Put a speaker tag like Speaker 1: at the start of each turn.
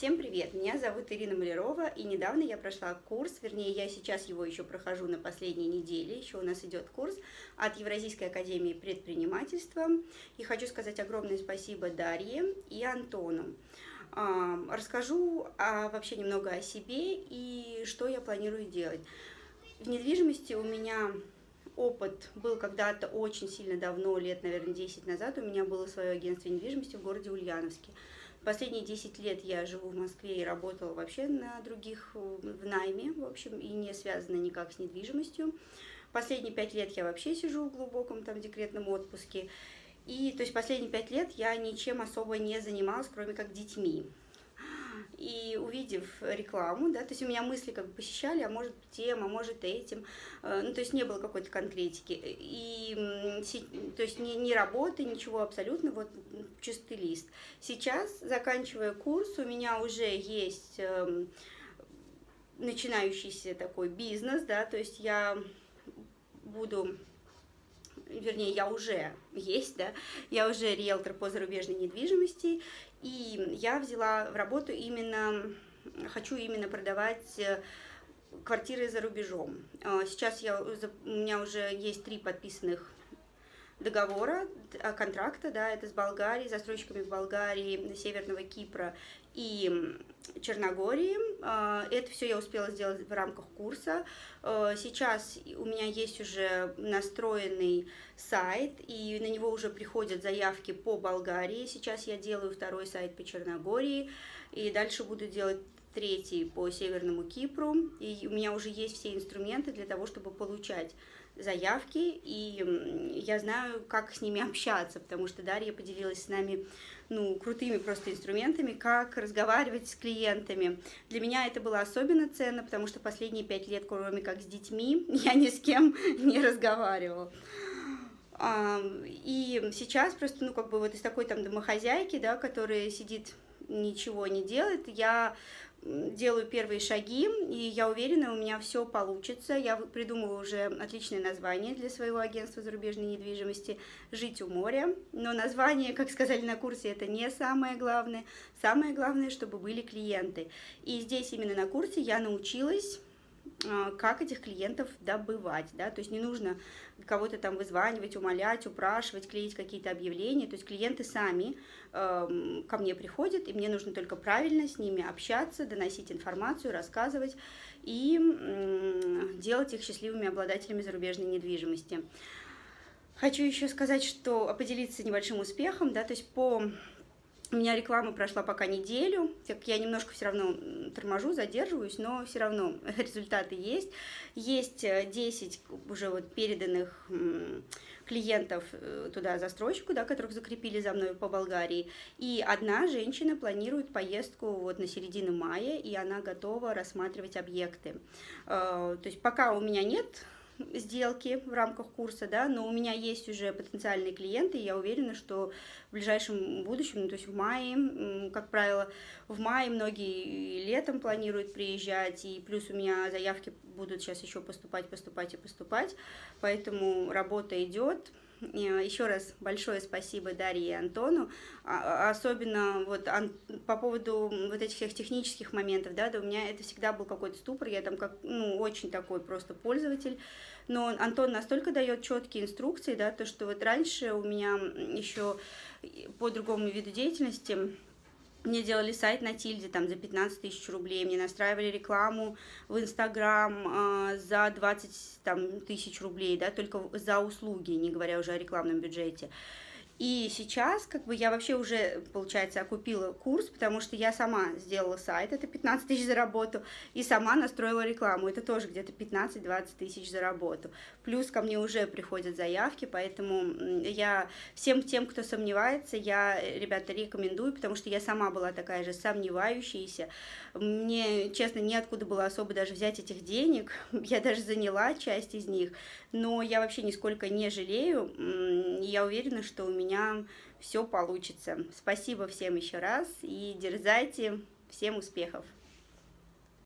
Speaker 1: Всем привет! Меня зовут Ирина Малярова, и недавно я прошла курс, вернее, я сейчас его еще прохожу на последней неделе, еще у нас идет курс от Евразийской академии предпринимательства. И хочу сказать огромное спасибо Дарье и Антону. Расскажу вообще немного о себе и что я планирую делать. В недвижимости у меня опыт был когда-то очень сильно давно, лет, наверное, 10 назад, у меня было свое агентство недвижимости в городе Ульяновске. Последние 10 лет я живу в Москве и работала вообще на других, в найме, в общем, и не связана никак с недвижимостью. Последние 5 лет я вообще сижу в глубоком там декретном отпуске. И, то есть, последние 5 лет я ничем особо не занималась, кроме как детьми и увидев рекламу, да, то есть у меня мысли как бы посещали, а может тем, а может этим, э, ну, то есть не было какой-то конкретики, и, то есть ни, ни работы, ничего абсолютно, вот чистый лист. Сейчас, заканчивая курс, у меня уже есть эм, начинающийся такой бизнес, да, то есть я буду вернее, я уже есть, да, я уже риэлтор по зарубежной недвижимости, и я взяла в работу именно, хочу именно продавать э, квартиры за рубежом. А, сейчас я, у меня уже есть три подписанных договора, а, контракта, да, это с Болгарией, застройщиками в Болгарии, Северного Кипра и Черногории. А, это все я успела сделать в рамках курса. А, сейчас у меня есть уже настроенный сайт, и на него уже приходят заявки по Болгарии. Сейчас я делаю второй сайт по Черногории, и дальше буду делать третий по Северному Кипру. И у меня уже есть все инструменты для того, чтобы получать заявки, и я знаю, как с ними общаться, потому что Дарья поделилась с нами ну, крутыми просто инструментами, как разговаривать с клиентами. Для меня это было особенно ценно, потому что последние пять лет, кроме как с детьми, я ни с кем не разговаривала. И сейчас просто, ну, как бы вот из такой там домохозяйки, да, которая сидит, ничего не делает, я делаю первые шаги, и я уверена, у меня все получится. Я придумала уже отличное название для своего агентства зарубежной недвижимости «Жить у моря». Но название, как сказали на курсе, это не самое главное. Самое главное, чтобы были клиенты. И здесь именно на курсе я научилась как этих клиентов добывать, да, то есть не нужно кого-то там вызванивать, умолять, упрашивать, клеить какие-то объявления, то есть клиенты сами э, ко мне приходят, и мне нужно только правильно с ними общаться, доносить информацию, рассказывать и делать их счастливыми обладателями зарубежной недвижимости. Хочу еще сказать, что поделиться небольшим успехом, да, то есть по у меня реклама прошла пока неделю, так я немножко все равно торможу, задерживаюсь, но все равно результаты есть. Есть 10 э, уже вот переданных клиентов э, туда застройщику, да, которых закрепили за мной по Болгарии. И одна женщина планирует поездку вот на середину мая, и она готова рассматривать объекты. Э, то есть пока у меня нет сделки в рамках курса, да, но у меня есть уже потенциальные клиенты, и я уверена, что в ближайшем будущем, ну, то есть в мае, как правило, в мае многие летом планируют приезжать, и плюс у меня заявки будут сейчас еще поступать, поступать и поступать, поэтому работа идет, еще раз большое спасибо Дарье и Антону, а, а, особенно вот по поводу вот этих всех технических моментов, да, да, у меня это всегда был какой-то ступор, я там как, ну, очень такой просто пользователь, но Антон настолько дает четкие инструкции, да, то, что вот раньше у меня еще по другому виду деятельности мне делали сайт на Тильде там за 15 тысяч рублей, мне настраивали рекламу в Инстаграм э, за 20 там, тысяч рублей, да, только за услуги, не говоря уже о рекламном бюджете. И сейчас, как бы, я вообще уже, получается, окупила курс, потому что я сама сделала сайт, это 15 тысяч за работу, и сама настроила рекламу, это тоже где-то 15-20 тысяч за работу. Плюс ко мне уже приходят заявки, поэтому я всем тем, кто сомневается, я, ребята, рекомендую, потому что я сама была такая же сомневающаяся. Мне, честно, неоткуда было особо даже взять этих денег, я даже заняла часть из них, но я вообще нисколько не жалею, я уверена, что у меня меня все получится. Спасибо всем еще раз и дерзайте. Всем успехов!